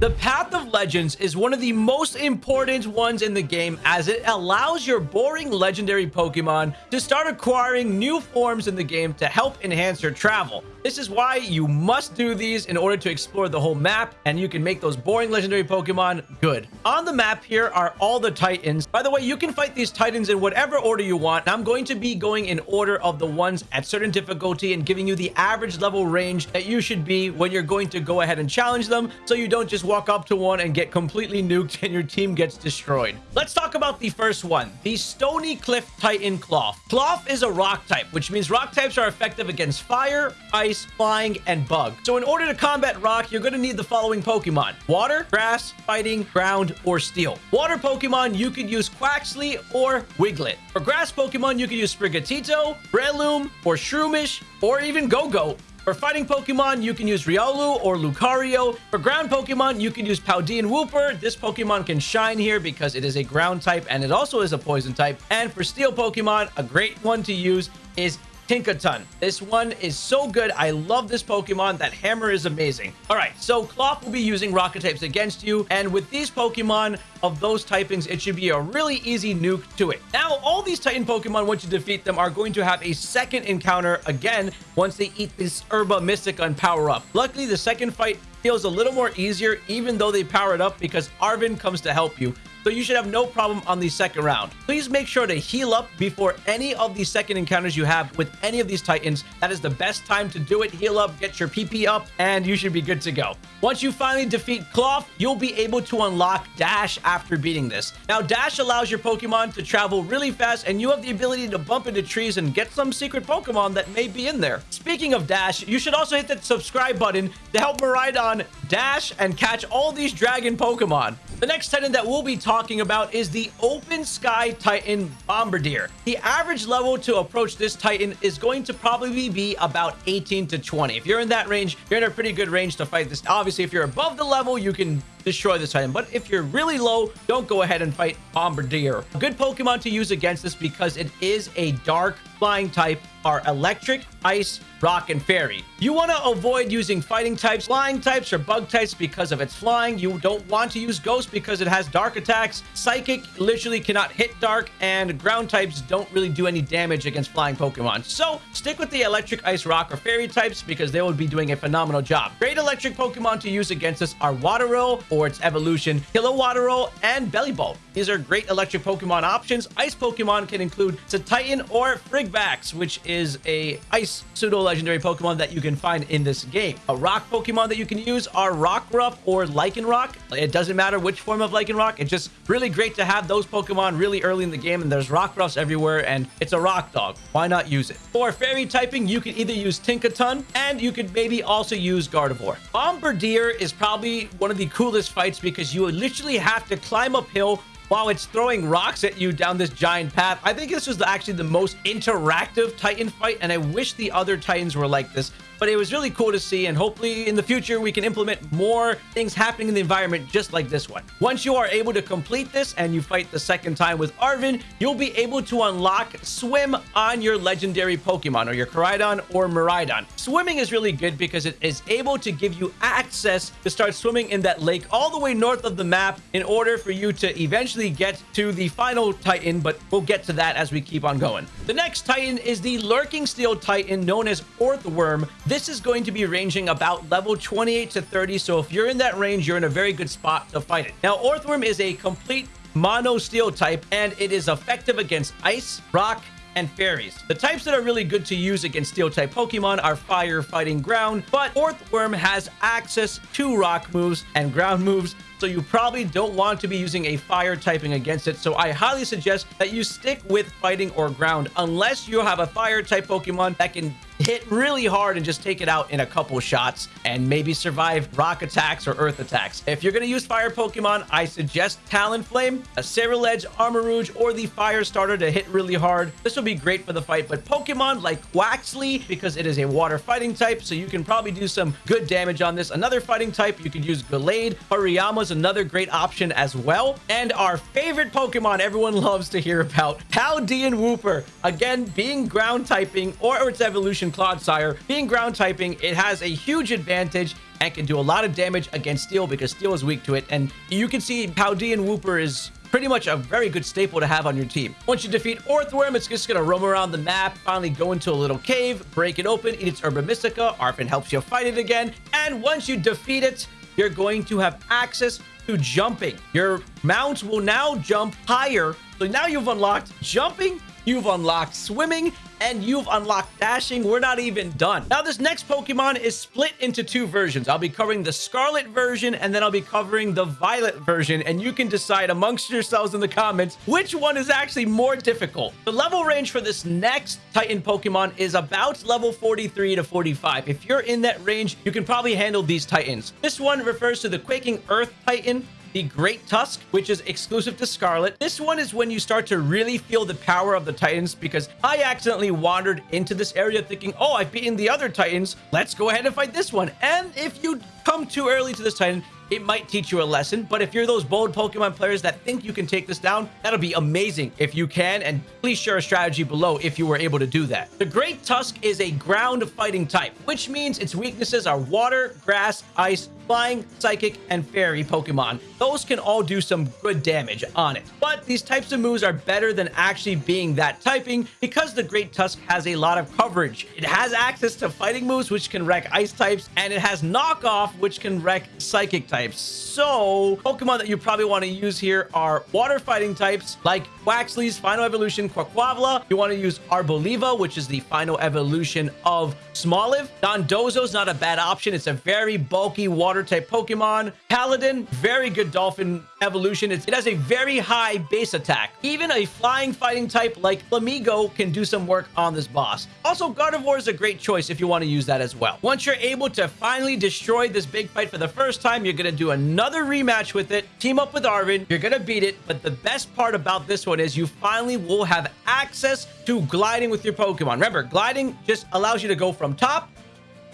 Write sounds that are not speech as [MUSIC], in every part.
The Path of Legends is one of the most important ones in the game as it allows your boring legendary Pokemon to start acquiring new forms in the game to help enhance your travel. This is why you must do these in order to explore the whole map and you can make those boring legendary Pokemon good. On the map here are all the Titans. By the way, you can fight these Titans in whatever order you want. I'm going to be going in order of the ones at certain difficulty and giving you the average level range that you should be when you're going to go ahead and challenge them so you don't just walk up to one and get completely nuked and your team gets destroyed. Let's talk about the first one, the Stony Cliff Titan Klawf. Klawf is a rock type, which means rock types are effective against fire, ice, flying, and bug. So in order to combat rock, you're going to need the following Pokemon. Water, grass, fighting, ground, or steel. Water Pokemon, you could use Quaxly or Wiglett. For grass Pokemon, you could use Sprigatito, Breloom, or Shroomish, or even Gogoat. For fighting Pokemon, you can use Riolu or Lucario. For ground Pokemon, you can use Paldean Wooper. This Pokemon can shine here because it is a ground type and it also is a poison type. And for steel Pokemon, a great one to use is Tinkaton. This one is so good. I love this Pokemon. That hammer is amazing. All right, so Klawf will be using rocket types against you. And with these Pokemon of those typings, it should be a really easy nuke to it. Now, all these Titan Pokemon, once you defeat them, are going to have a second encounter again once they eat this Herba Mystica and power up. Luckily, the second fight feels a little more easier, even though they power it up because Arven comes to help you so you should have no problem on the second round. Please make sure to heal up before any of the second encounters you have with any of these Titans. That is the best time to do it. Heal up, get your PP up, and you should be good to go. Once you finally defeat Klawf, you'll be able to unlock Dash after beating this. Now, Dash allows your Pokemon to travel really fast, and you have the ability to bump into trees and get some secret Pokemon that may be in there. Speaking of Dash, you should also hit that subscribe button to help Miraidon dash and catch all these dragon Pokemon. The next Titan that we'll be talking about is the Open Sky Titan Bombirdier. The average level to approach this Titan is going to probably be about 18 to 20. If you're in that range, you're in a pretty good range to fight this. Obviously, if you're above the level, you can destroy this Titan. But if you're really low, don't go ahead and fight Bombirdier. A good Pokemon to use against this because it is a dark flying type are electric, ice, rock, and fairy. You want to avoid using fighting types, flying types, or bug types because of its flying. You don't want to use ghost because it has dark attacks. Psychic literally cannot hit dark, and ground types don't really do any damage against flying Pokemon. So stick with the electric, ice, rock, or fairy types because they will be doing a phenomenal job. Great electric Pokemon to use against us are Wattrel or its evolution, Kilowattrel, and Bellibolt. These are great electric Pokemon options. Ice Pokemon can include Cetitan or Frigibax, which is a ice pseudo-legendary Pokemon that you can find in this game. A rock Pokemon that you can use are Rockruff or Lycanroc. It doesn't matter which form of Lycanroc. It's just really great to have those Pokemon really early in the game, and there's Rockruffs everywhere, and it's a rock dog. Why not use it? For fairy typing, you can either use Tinkaton, and you could maybe also use Gardevoir. Bombirdier is probably one of the coolest fights because you literally have to climb uphill while it's throwing rocks at you down this giant path. I think this was actually the most interactive Titan fight, and I wish the other Titans were like this but it was really cool to see and hopefully in the future we can implement more things happening in the environment just like this one. Once you are able to complete this and you fight the second time with Arven, you'll be able to unlock Swim on your legendary Pokemon or your Koraidon or Miraidon. Swimming is really good because it is able to give you access to start swimming in that lake all the way north of the map in order for you to eventually get to the final Titan, but we'll get to that as we keep on going. The next Titan is the Lurking Steel Titan known as Orthworm. This is going to be ranging about level 28 to 30. So if you're in that range, you're in a very good spot to fight it. Now, Orthworm is a complete mono steel type and it is effective against ice, rock, and fairies. The types that are really good to use against steel type Pokemon are fire, fighting, ground, but Orthworm has access to rock moves and ground moves so you probably don't want to be using a fire typing against it. So I highly suggest that you stick with fighting or ground unless you have a fire type Pokemon that can hit really hard and just take it out in a couple shots and maybe survive rock attacks or earth attacks. If you're going to use fire Pokemon, I suggest Talonflame, a Ceruledge, Armarouge, or the Fire Starter to hit really hard. This will be great for the fight, but Pokemon like Quaxly, because it is a water fighting type, so you can probably do some good damage on this. Another fighting type, you could use Gallade. Hariyama's another great option as well. And our favorite Pokemon everyone [LAUGHS] loves to hear about, Paldean Wooper. Again, being ground typing or its evolution Clodsire. Being ground typing, it has a huge advantage and can do a lot of damage against Steel because Steel is weak to it. And you can see Paldean Wooper is pretty much a very good staple to have on your team. Once you defeat Orthworm, it's just going to roam around the map, finally go into a little cave, break it open, eat its Herba Mystica. Arven helps you fight it again. And once you defeat it, you're going to have access to jumping. Your mount will now jump higher. So now you've unlocked jumping, you've unlocked swimming, and you've unlocked dashing. We're not even done. Now, this next Pokemon is split into two versions. I'll be covering the Scarlet version, and then I'll be covering the Violet version, and you can decide amongst yourselves in the comments which one is actually more difficult. The level range for this next Titan Pokemon is about level 43 to 45. If you're in that range, you can probably handle these Titans. This one refers to the Quaking Earth Titan the Great Tusk, which is exclusive to Scarlet. This one is when you start to really feel the power of the Titans because I accidentally wandered into this area thinking, oh, I've beaten the other Titans. Let's go ahead and fight this one. And if you come too early to this Titan, it might teach you a lesson. But if you're those bold Pokemon players that think you can take this down, that'll be amazing if you can. And please share a strategy below if you were able to do that. The Great Tusk is a ground fighting type, which means its weaknesses are water, grass, ice, flying, psychic, and fairy Pokemon. Those can all do some good damage on it. But these types of moves are better than actually being that typing because the Great Tusk has a lot of coverage. It has access to fighting moves, which can wreck ice types, and it has knockoff, which can wreck psychic types. So Pokemon that you probably want to use here are water fighting types like Quaxly's final evolution Quaquaval. You want to use Arboliva, which is the final evolution of Smoliv. Dondozo's not a bad option. It's a very bulky water water type Pokemon. Palafin, very good Dolphin evolution. It's, it has a very high base attack. Even a flying fighting type like Flamigo can do some work on this boss. Also, Gardevoir is a great choice if you want to use that as well. Once you're able to finally destroy this big fight for the first time, you're going to do another rematch with it, team up with Arven, you're going to beat it, but the best part about this one is you finally will have access to gliding with your Pokemon. Remember, gliding just allows you to go from top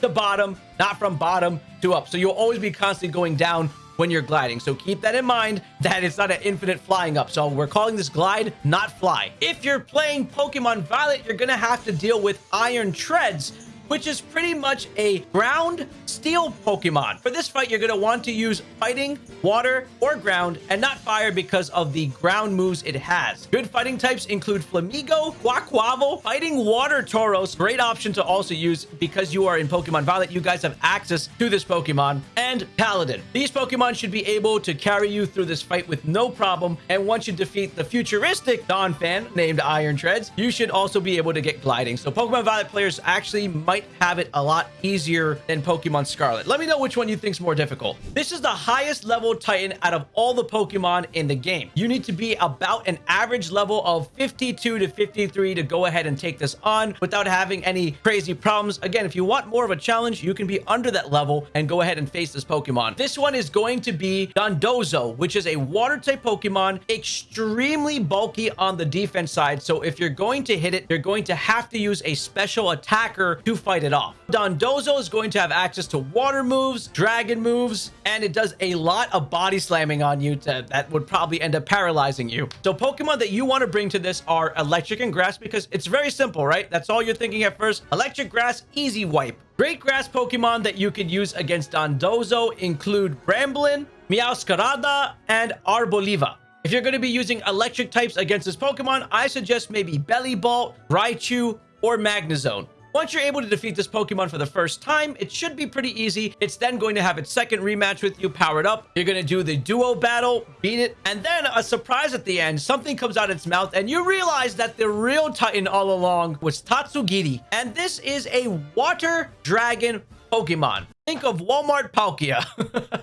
to bottom, not from bottom to up. So you'll always be constantly going down when you're gliding. So keep that in mind that it's not an infinite flying up. So we're calling this glide, not fly. If you're playing Pokemon Violet, you're going to have to deal with Iron Treads, which is pretty much a ground steel Pokemon. For this fight, you're going to want to use fighting, water, or ground, and not fire because of the ground moves it has. Good fighting types include Flamigo, Quaquaval, Fighting Water Tauros, great option to also use because you are in Pokemon Violet. You guys have access to this Pokemon, and Palafin. These Pokemon should be able to carry you through this fight with no problem, and once you defeat the futuristic Donphan named Iron Treads, you should also be able to get gliding. So Pokemon Violet players actually might might have it a lot easier than Pokemon Scarlet. Let me know which one you think is more difficult. This is the highest level Titan out of all the Pokemon in the game. You need to be about an average level of 52 to 53 to go ahead and take this on without having any crazy problems. Again, if you want more of a challenge, you can be under that level and go ahead and face this Pokemon. This one is going to be Dondozo, which is a water type Pokemon, extremely bulky on the defense side. So if you're going to hit it, you're going to have to use a special attacker to fight fight it off. Dondozo is going to have access to water moves, dragon moves, and it does a lot of body slamming on you to, that would probably end up paralyzing you. So Pokemon that you want to bring to this are electric and grass because it's very simple, right? That's all you're thinking at first. Electric grass, easy wipe. Great grass Pokemon that you could use against Dondozo include Bramblin, Meowscarada, and Arboliva. If you're going to be using electric types against this Pokemon, I suggest maybe Bellibolt, Raichu, or Magnezone. Once you're able to defeat this Pokemon for the first time, it should be pretty easy. It's then going to have its second rematch with you powered up. You're going to do the duo battle, beat it, and then a surprise at the end. Something comes out of its mouth, and you realize that the real Titan all along was Tatsugiri. And this is a water dragon Pokemon. Think of Walmart Palkia.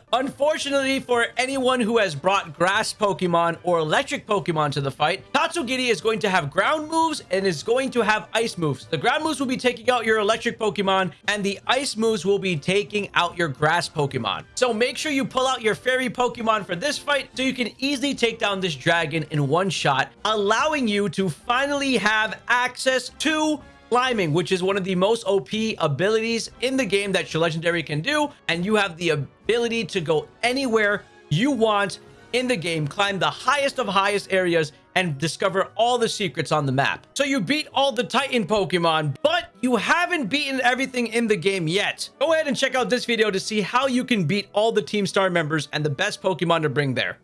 [LAUGHS] Unfortunately for anyone who has brought grass Pokemon or electric Pokemon to the fight, Tatsugiri is going to have ground moves and is going to have ice moves. The ground moves will be taking out your electric Pokemon and the ice moves will be taking out your grass Pokemon. So make sure you pull out your fairy Pokemon for this fight so you can easily take down this dragon in one shot, allowing you to finally have access to climbing, which is one of the most OP abilities in the game that your legendary can do. And you have the ability to go anywhere you want in the game, climb the highest of highest areas, and discover all the secrets on the map. So you beat all the Titan Pokemon, but you haven't beaten everything in the game yet. Go ahead and check out this video to see how you can beat all the Team Star members and the best Pokemon to bring there.